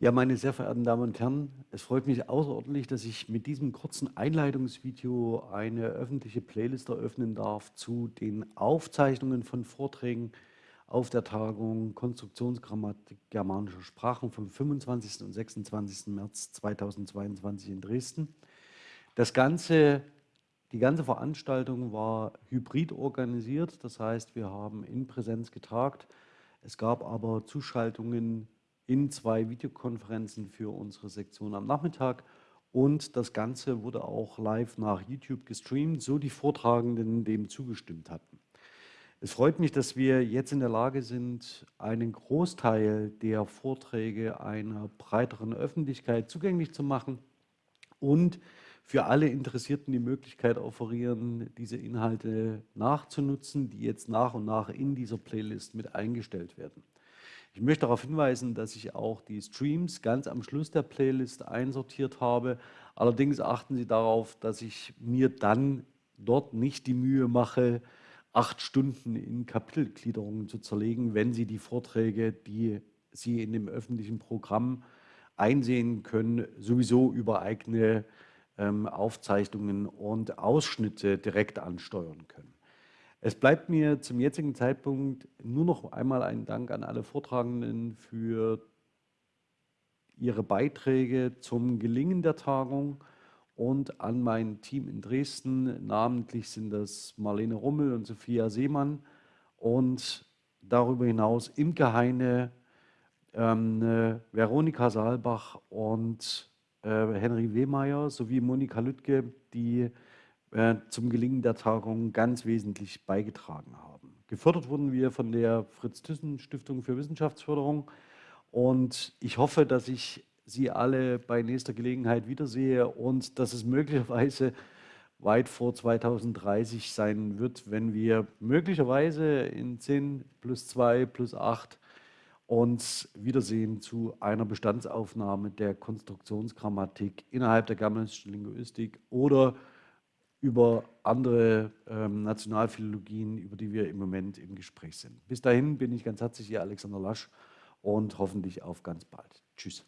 Ja, meine sehr verehrten Damen und Herren, es freut mich außerordentlich, dass ich mit diesem kurzen Einleitungsvideo eine öffentliche Playlist eröffnen darf zu den Aufzeichnungen von Vorträgen auf der Tagung Konstruktionsgrammatik germanischer Sprachen vom 25. und 26. März 2022 in Dresden. Das Ganze, die ganze Veranstaltung war hybrid organisiert, das heißt, wir haben in Präsenz getagt. Es gab aber Zuschaltungen in zwei Videokonferenzen für unsere Sektion am Nachmittag und das Ganze wurde auch live nach YouTube gestreamt, so die Vortragenden dem zugestimmt hatten. Es freut mich, dass wir jetzt in der Lage sind, einen Großteil der Vorträge einer breiteren Öffentlichkeit zugänglich zu machen und für alle Interessierten die Möglichkeit offerieren, diese Inhalte nachzunutzen, die jetzt nach und nach in dieser Playlist mit eingestellt werden. Ich möchte darauf hinweisen, dass ich auch die Streams ganz am Schluss der Playlist einsortiert habe. Allerdings achten Sie darauf, dass ich mir dann dort nicht die Mühe mache, acht Stunden in Kapitelgliederungen zu zerlegen, wenn Sie die Vorträge, die Sie in dem öffentlichen Programm einsehen können, sowieso über eigene ähm, Aufzeichnungen und Ausschnitte direkt ansteuern können. Es bleibt mir zum jetzigen Zeitpunkt nur noch einmal ein Dank an alle Vortragenden für ihre Beiträge zum Gelingen der Tagung und an mein Team in Dresden. Namentlich sind das Marlene Rummel und Sophia Seemann und darüber hinaus Imke Heine, ähm, äh, Veronika Saalbach und äh, Henry Wehmeier sowie Monika Lüttke, die äh, zum Gelingen der Tagung ganz wesentlich beigetragen haben. Gefördert wurden wir von der Fritz-Thyssen-Stiftung für Wissenschaftsförderung und ich hoffe, dass ich Sie alle bei nächster Gelegenheit wiedersehe und dass es möglicherweise weit vor 2030 sein wird, wenn wir möglicherweise in 10 plus 2 plus 8 uns wiedersehen zu einer Bestandsaufnahme der Konstruktionsgrammatik innerhalb der germanischen Linguistik oder über andere ähm, Nationalphilologien, über die wir im Moment im Gespräch sind. Bis dahin bin ich ganz herzlich Ihr Alexander Lasch und hoffentlich auf ganz bald. Tschüss.